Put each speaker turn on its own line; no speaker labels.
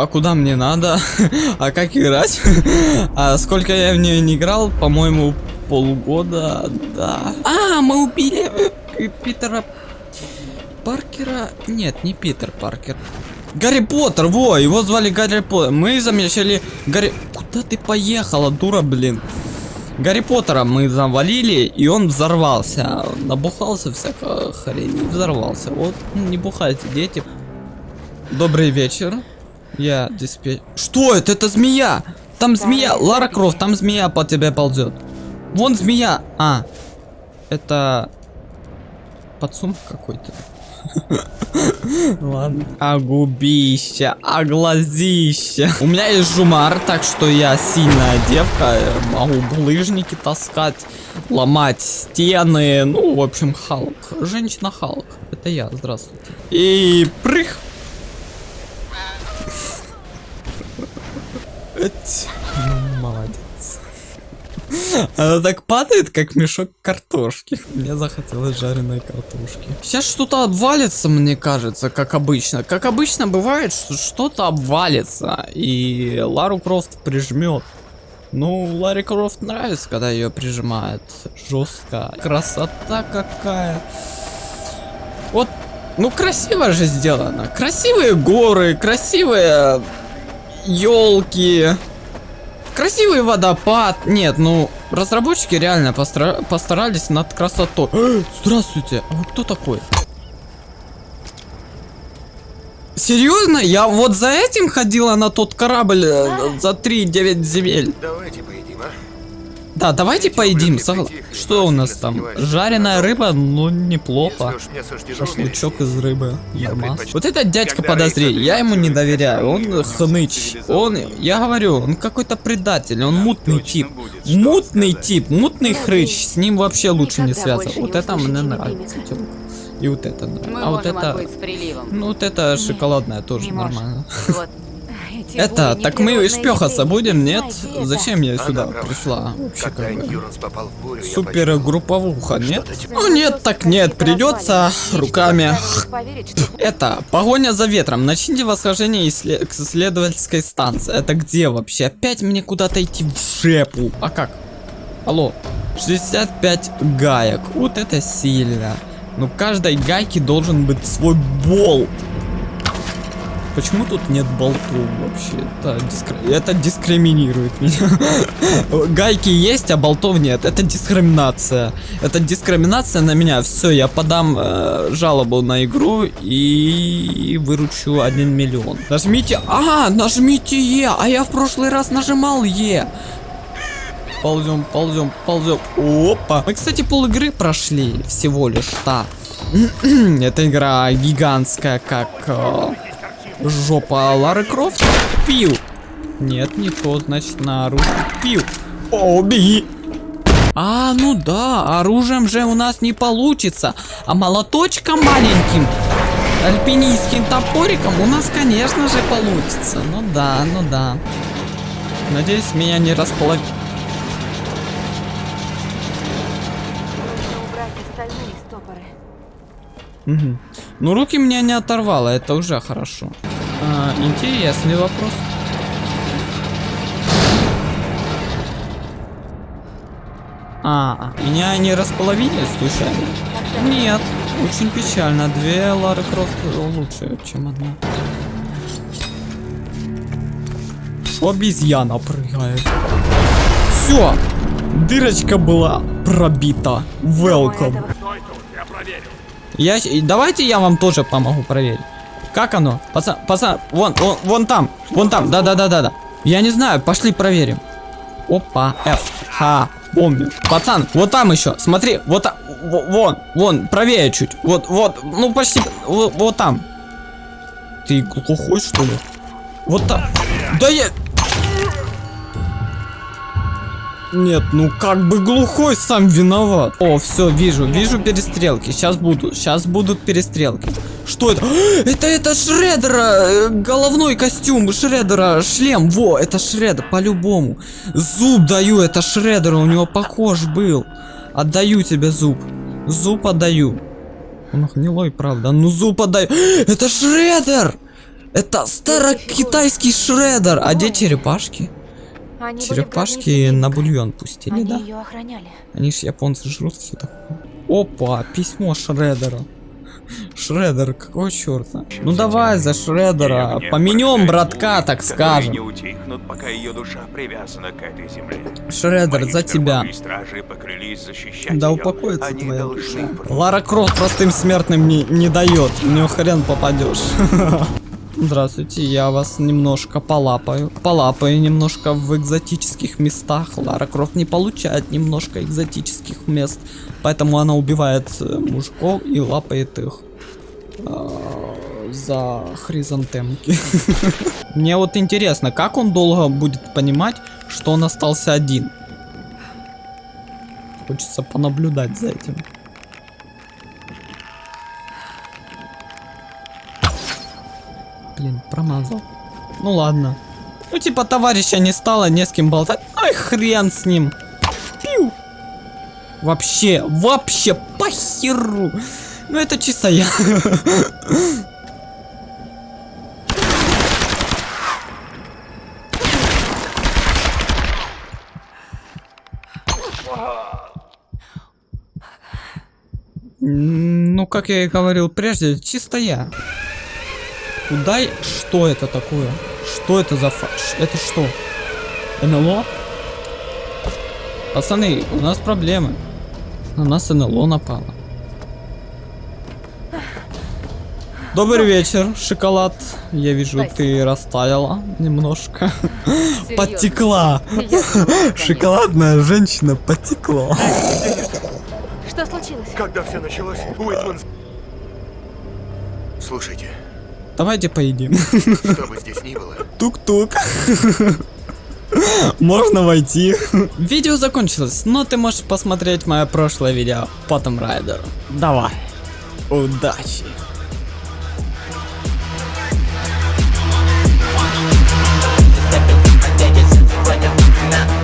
А куда мне надо? а как играть? а сколько я в нее не играл? По-моему, полгода, да. А, мы убили Питера Паркера. Нет, не Питер Паркер. Гарри Поттер, во, его звали Гарри Поттер. Мы замечали Гарри... Куда ты поехала, дура, блин? Гарри Поттера мы завалили, и он взорвался. Набухался всякого хрень, взорвался. Вот, не бухайте, дети. Добрый вечер. Я диспетч... Что это? Это змея! Там змея! Лара Крофт, там змея по тебе ползет. Вон змея! А, это... Подсумок какой-то. Ладно. А губища, а глазища. У меня есть жумар, так что я сильная девка. Могу булыжники таскать, ломать стены. Ну, в общем, Халк. Женщина Халк. Это я, здравствуйте. И прых. Молодец. Она так падает, как мешок картошки. Мне захотелось жареной картошки. Сейчас что-то обвалится, мне кажется, как обычно. Как обычно бывает, что что-то обвалится, и Лару Крофт прижмет. Ну, Ларри Крофт нравится, когда ее прижимает. Жестко. Красота какая. Вот, ну красиво же сделано. Красивые горы, красивые елки. Красивый водопад. Нет, ну, разработчики реально постара постарались над красотой. Здравствуйте, а вы кто такой? Серьезно? Я вот за этим ходила на тот корабль э, за 3-9 земель.
Давайте поедим, а?
Да, давайте поедим. Что у нас там? Жареная рыба? Ну, неплохо. Шашлычок из рыбы. Нормас. Вот этот дядька подозрение. Я ему не доверяю. Он хныч. Он, я говорю, он какой-то предатель. Он мутный тип. Мутный тип. Мутный хрыч. С ним вообще лучше не связываться. Вот это мне нравится. И вот это, да. а вот это... Ну, вот это шоколадное тоже нормально. Это, так мы шпехаться будем, нет? Зачем я сюда пришла? Вообще как бы. Супер групповуха, нет? Ну нет, так нет, придется руками. Это, погоня за ветром. Начните восхождение к исследовательской станции. Это где вообще? Опять мне куда-то идти в шепу. А как? Алло. 65 гаек. Вот это сильно. Но каждой гайке должен быть свой болт. Почему тут нет болтов вообще? Это, дискр... это дискриминирует меня. Гайки есть, а болтов нет. Это дискриминация. Это дискриминация на меня. Все, я подам э, жалобу на игру и выручу 1 миллион. Нажмите... А, нажмите Е. А я в прошлый раз нажимал Е. Ползем, ползем, ползем. Опа. Мы, кстати, пол игры прошли всего лишь-то. Эта игра гигантская, как... Э, Жопа Лары Крофт. Пил. Нет, не то, значит, на оружие. Пил. О, беги. А, ну да, оружием же у нас не получится. А молоточком маленьким, альпинистским топориком у нас, конечно же, получится. Ну да, ну да. Надеюсь, меня не располагает. Угу. Ну, руки меня не оторвало, это уже хорошо. А, интересный вопрос. А, меня не располовили случайно? Нет, очень печально. Две Лары Крофт лучше, чем одна. Обезьяна прыгает. Все, дырочка была пробита. Welcome. Я, давайте я вам тоже помогу проверить. Как оно? Пацан, пацан, вон, вон, вон там, вон там, да-да-да-да-да. Я не знаю, пошли проверим. Опа, F, Х, помню. Пацан, вот там еще, смотри, вот там, вон, вон, правее чуть. Вот, вот, ну почти, вот, вот там. Ты глухой, что ли? Вот там. Да я... Нет, ну как бы глухой сам виноват. О, все, вижу, вижу перестрелки. Сейчас будут, сейчас будут перестрелки. Что это? Это, это Шредера, э, головной костюм Шредера, шлем. Во, это Шредер, по-любому. Зуб даю, это Шредера, у него похож был. Отдаю тебе зуб. Зуб отдаю. Он гнилой, правда. Ну зуб отдаю. Это Шредер! Это старокитайский шредер. А где черепашки?
Они были
Черепашки на бульон пустили,
Они
да?
ее охраняли.
Они ж японцы жрут все такое. Опа, письмо Шредера. Шредер, какого черта? Ну давай за Шредера. Поменем братка, так скажем.
не утихнут, пока ее душа привязана к этой земле.
Шредер,
Мои
за тебя. Да упокоится
Они
твоя душа. Лара Крофт простым смертным не, не дает. Него хрен попадешь. Здравствуйте, я вас немножко полапаю. Полапаю немножко в экзотических местах. Лара Крофт не получает немножко экзотических мест. Поэтому она убивает э, мужиков и лапает их. а, За хризантемки. Мне вот интересно, как он долго будет понимать, что он остался один? Хочется понаблюдать за этим. Блин, промазал. Ну ладно. Ну типа товарища не стало, не с кем болтать. Ай, хрен с ним. Пиу. Вообще, вообще похеру. Ну это чисто я. Ну, как я и говорил прежде, чисто я. Куда... и- Что это такое? Что это за фа... ш- Это что? НЛО? Пацаны, у нас проблемы. На нас НЛО напало. Добрый вечер, шоколад. Я вижу, ты растаяла немножко. Подтекла. Шоколадная женщина потекла.
Что случилось?
Когда все началось, Уитман... Слушайте,
Давайте поедим. Тук-тук. Можно войти. Видео закончилось, но ты можешь посмотреть мое прошлое видео по Том Райдеру. Давай. Удачи. now.